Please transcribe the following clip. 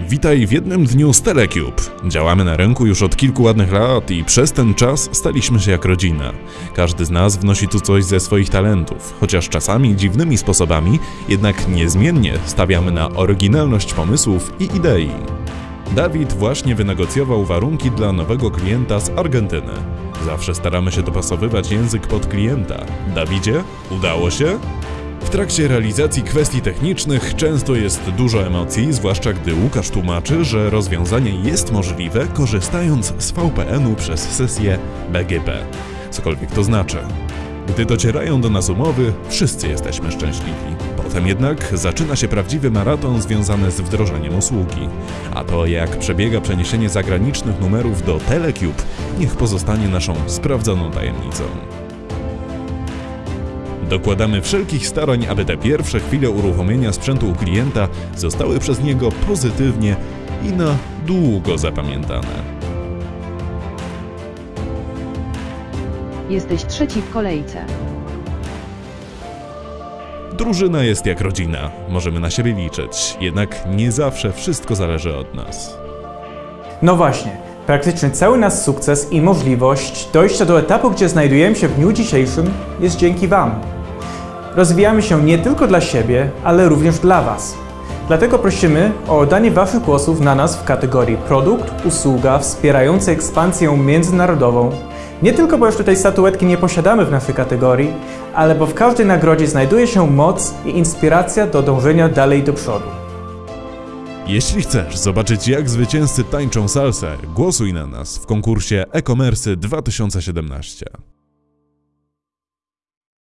Witaj w jednym dniu z Telecube. Działamy na rynku już od kilku ładnych lat i przez ten czas staliśmy się jak rodzina. Każdy z nas wnosi tu coś ze swoich talentów, chociaż czasami dziwnymi sposobami, jednak niezmiennie stawiamy na oryginalność pomysłów i idei. Dawid właśnie wynegocjował warunki dla nowego klienta z Argentyny. Zawsze staramy się dopasowywać język pod klienta. Dawidzie, udało się? W trakcie realizacji kwestii technicznych często jest dużo emocji, zwłaszcza gdy Łukasz tłumaczy, że rozwiązanie jest możliwe korzystając z VPN-u przez sesję BGP. Cokolwiek to znaczy. Gdy docierają do nas umowy, wszyscy jesteśmy szczęśliwi. Potem jednak zaczyna się prawdziwy maraton związany z wdrożeniem usługi. A to jak przebiega przeniesienie zagranicznych numerów do Telecube, niech pozostanie naszą sprawdzoną tajemnicą. Dokładamy wszelkich starań, aby te pierwsze chwile uruchomienia sprzętu u klienta zostały przez niego pozytywnie i na długo zapamiętane. Jesteś trzeci w kolejce. Drużyna jest jak rodzina, możemy na siebie liczyć, jednak nie zawsze wszystko zależy od nas. No właśnie, praktycznie cały nasz sukces i możliwość dojścia do etapu, gdzie znajdujemy się w dniu dzisiejszym, jest dzięki Wam. Rozwijamy się nie tylko dla siebie, ale również dla Was. Dlatego prosimy o oddanie Waszych głosów na nas w kategorii produkt, usługa wspierająca ekspansję międzynarodową. Nie tylko, bo jeszcze tej statuetki nie posiadamy w naszej kategorii, ale bo w każdej nagrodzie znajduje się moc i inspiracja do dążenia dalej do przodu. Jeśli chcesz zobaczyć jak zwycięzcy tańczą salsę, głosuj na nas w konkursie e-commerce 2017.